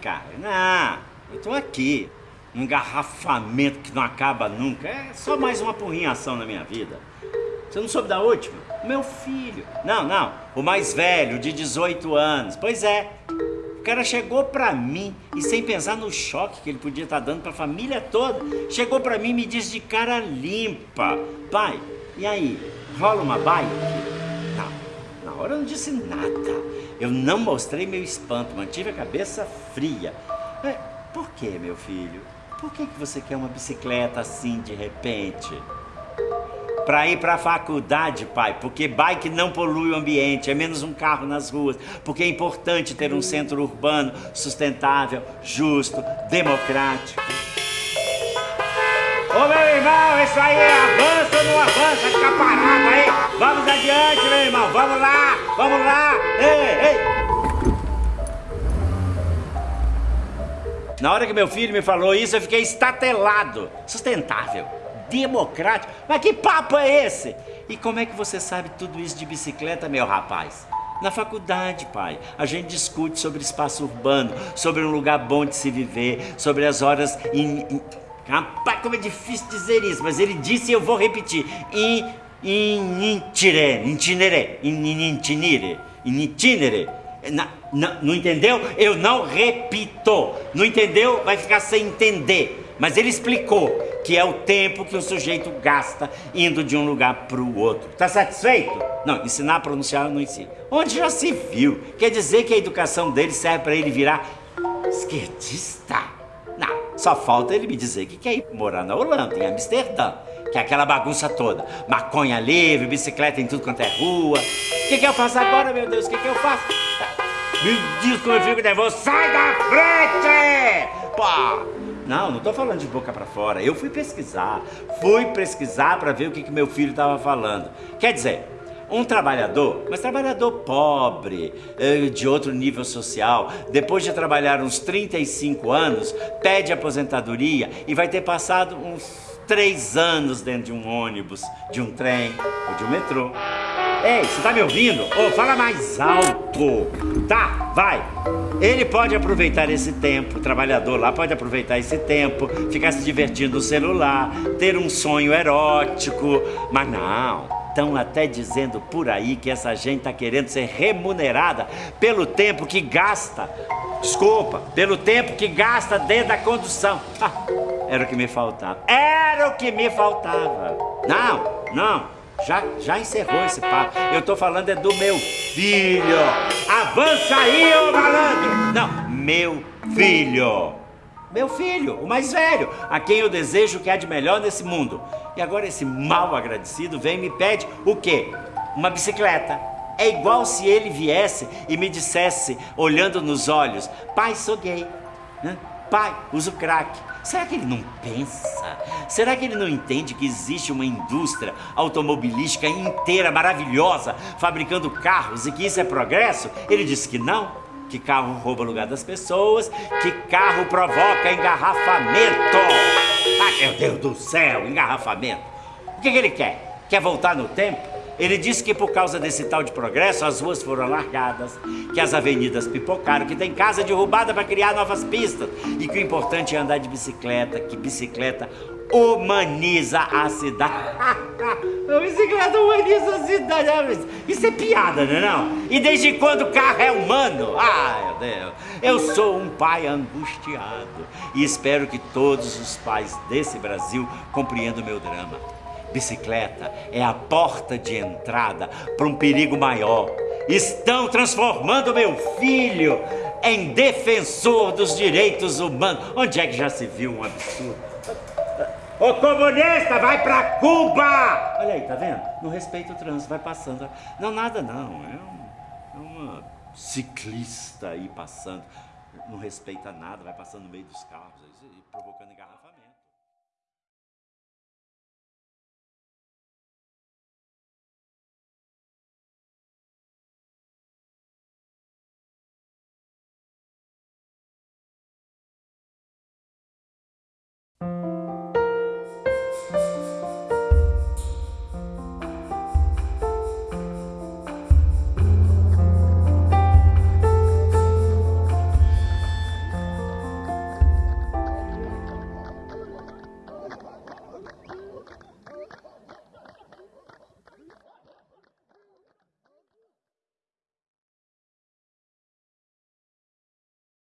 cara. Não, eu tô aqui. Um engarrafamento que não acaba nunca. É só mais uma porrinhação na minha vida. Você não soube da última? Meu filho. Não, não. O mais velho, de 18 anos. Pois é. O cara chegou pra mim e sem pensar no choque que ele podia estar tá dando pra família toda, chegou pra mim e me disse de cara limpa: Pai, e aí, rola uma bike? Não, na hora eu não disse nada. Eu não mostrei meu espanto, mantive a cabeça fria. É, por que, meu filho? Por que, que você quer uma bicicleta assim de repente? Para ir para a faculdade, pai, porque bike não polui o ambiente, é menos um carro nas ruas, porque é importante ter um centro urbano sustentável, justo, democrático. Isso aí avanço ou não avança? Fica parado aí. Vamos adiante, meu irmão. Vamos lá, vamos lá. Ei, ei. Na hora que meu filho me falou isso, eu fiquei estatelado. Sustentável, democrático. Mas que papo é esse? E como é que você sabe tudo isso de bicicleta, meu rapaz? Na faculdade, pai, a gente discute sobre espaço urbano, sobre um lugar bom de se viver, sobre as horas in, in... Rapaz, como é difícil dizer isso, mas ele disse e eu vou repetir. In, in, intire, intinere, in, in, intinire, não entendeu? Eu não repito. Não entendeu? Vai ficar sem entender. Mas ele explicou que é o tempo que o sujeito gasta indo de um lugar para o outro. Tá satisfeito? Não, ensinar a pronunciar eu não ensino. Onde já se viu? Quer dizer que a educação dele serve para ele virar esquerdista? Só falta ele me dizer que quer ir morar na Holanda, em Amsterdã que é aquela bagunça toda. Maconha livre, bicicleta em tudo quanto é rua. O que, que eu faço agora, meu Deus? O que, que eu faço? Me diz como eu fico nervoso. Sai da frente! Pô! Não, não tô falando de boca para fora. Eu fui pesquisar. Fui pesquisar para ver o que, que meu filho estava falando. Quer dizer, um trabalhador, mas trabalhador pobre, eh, de outro nível social, depois de trabalhar uns 35 anos, pede aposentadoria e vai ter passado uns três anos dentro de um ônibus, de um trem ou de um metrô. Ei, você tá me ouvindo? Oh, fala mais alto. Tá, vai. Ele pode aproveitar esse tempo, o trabalhador lá pode aproveitar esse tempo, ficar se divertindo no celular, ter um sonho erótico, mas não. Estão até dizendo por aí que essa gente está querendo ser remunerada pelo tempo que gasta. Desculpa, pelo tempo que gasta dentro da condução. Ah, era o que me faltava. Era o que me faltava. Não, não. Já, já encerrou esse papo. Eu tô falando é do meu filho. Avança aí, ô malandro. Não, meu filho. Meu filho, o mais velho, a quem eu desejo que há de melhor nesse mundo. E agora esse mal agradecido vem e me pede o quê? Uma bicicleta. É igual se ele viesse e me dissesse, olhando nos olhos, pai, sou gay. Pai, uso crack. Será que ele não pensa? Será que ele não entende que existe uma indústria automobilística inteira, maravilhosa, fabricando carros e que isso é progresso? Ele disse que não, que carro rouba o lugar das pessoas, que carro provoca engarrafamento. Ah, meu Deus do céu, engarrafamento. O que, que ele quer? Quer voltar no tempo? Ele disse que por causa desse tal de progresso, as ruas foram alargadas, que as avenidas pipocaram, que tem casa derrubada para criar novas pistas e que o importante é andar de bicicleta, que bicicleta humaniza a cidade. a bicicleta humaniza a cidade. Isso é piada, não é não? E desde quando o carro é humano? Ai, meu Deus. Eu sou um pai angustiado e espero que todos os pais desse Brasil compreendam o meu drama. Bicicleta é a porta de entrada para um perigo maior. Estão transformando meu filho em defensor dos direitos humanos. Onde é que já se viu um absurdo? Ô comunista, vai pra Cuba! Olha aí, tá vendo? Não respeita o trânsito, vai passando. Não, nada não. É, um, é uma ciclista aí passando. Não respeita nada, vai passando no meio dos carros, provocando engarrafamento.